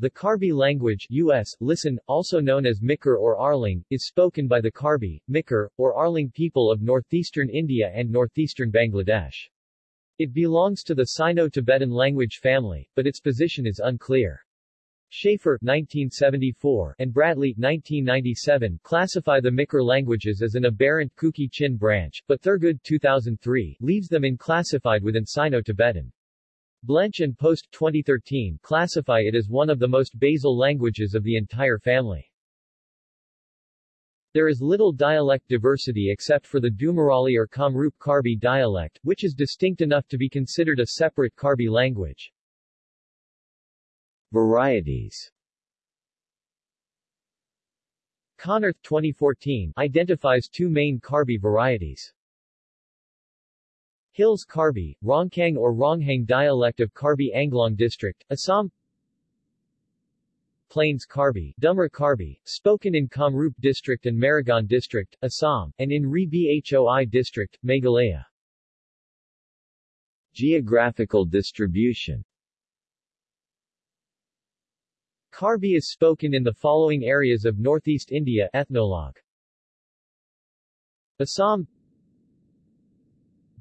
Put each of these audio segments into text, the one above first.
The Karbi language US, listen, also known as Mikir or Arleng, is spoken by the Karbi, Mikir, or Arleng people of northeastern India and northeastern Bangladesh. It belongs to the Sino-Tibetan language family, but its position is unclear. Shafer 1974 and Bradley 1997 classify the Mikir languages as an aberrant Kuki-Chin branch, but Thurgood 2003 leaves them inclassified within Sino-Tibetan. Blench and Post 2013 classify it as one of the most basal languages of the entire family. There is little dialect diversity except for the Dumarali or Kamrup Karbi dialect, which is distinct enough to be considered a separate Karbi language. Varieties Konnerth 2014 identifies two main Karbi varieties. Hills Karbi, Rongkang or Ronghang dialect of Karbi Anglong district, Assam Plains Karbi, Dumra Karbi, spoken in Kamrup district and Morigaon district, Assam, and in Ri Bhoi district, Meghalaya. Geographical distribution Karbi is spoken in the following areas of northeast India Ethnologue. Assam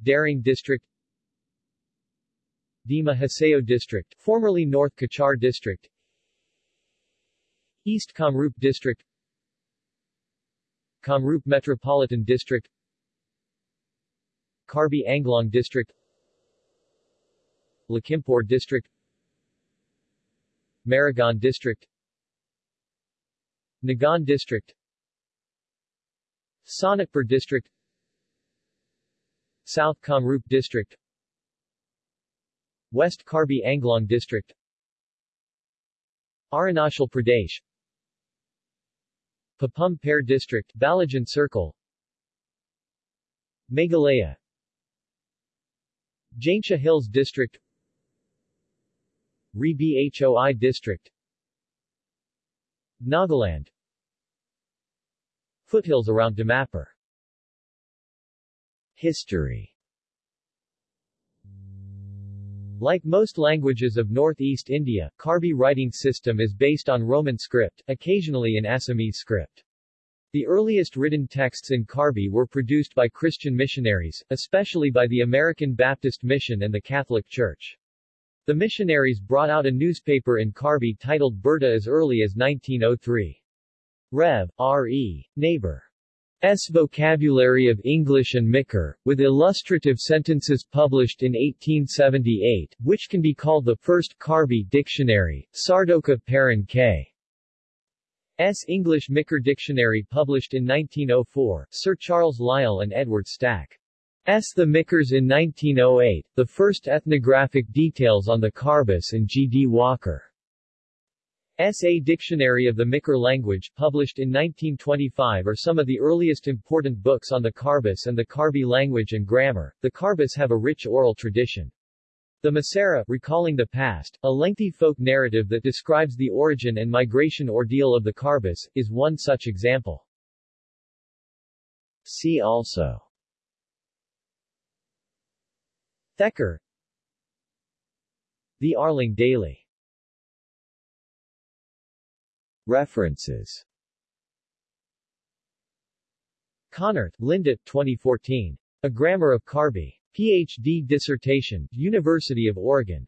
Darrang District Dima Hasao District, formerly North Cachar District East Kamrup District Kamrup Metropolitan District Karbi Anglong District Lakhimpur District Morigaon District Nagaon District Sonitpur District South Kamrup District West Karbi Anglong District Arunachal Pradesh Papum Pare District Balijan Circle Meghalaya Jaintia Hills District Ri Bhoi District Nagaland Foothills around Dimapur History Like most languages of northeast India, Karbi writing system is based on Roman script, occasionally in Assamese script. The earliest written texts in Karbi were produced by Christian missionaries, especially by the American Baptist Mission and the Catholic Church. The missionaries brought out a newspaper in Karbi titled Berta as early as 1903. Rev. R.E. Neighbor. S. Vocabulary of English and Mikir, with illustrative sentences published in 1878, which can be called the first Karbi dictionary, Sardoka Paran K. S. English Mikir Dictionary published in 1904, Sir Charles Lyall and Edward Stack. S. The Mikirs in 1908, the first ethnographic details on the Karbis and G. D. Walker. S.A. Dictionary of the Mikir language, published in 1925 are some of the earliest important books on the Karbis and the Karbi language and grammar. The Karbis have a rich oral tradition. The Masara, recalling the past, a lengthy folk narrative that describes the origin and migration ordeal of the Karbis, is one such example. See also Thekar The Arleng Daily References Konnerth, Linda, 2014. A Grammar of Karbi. Ph.D. dissertation, University of Oregon.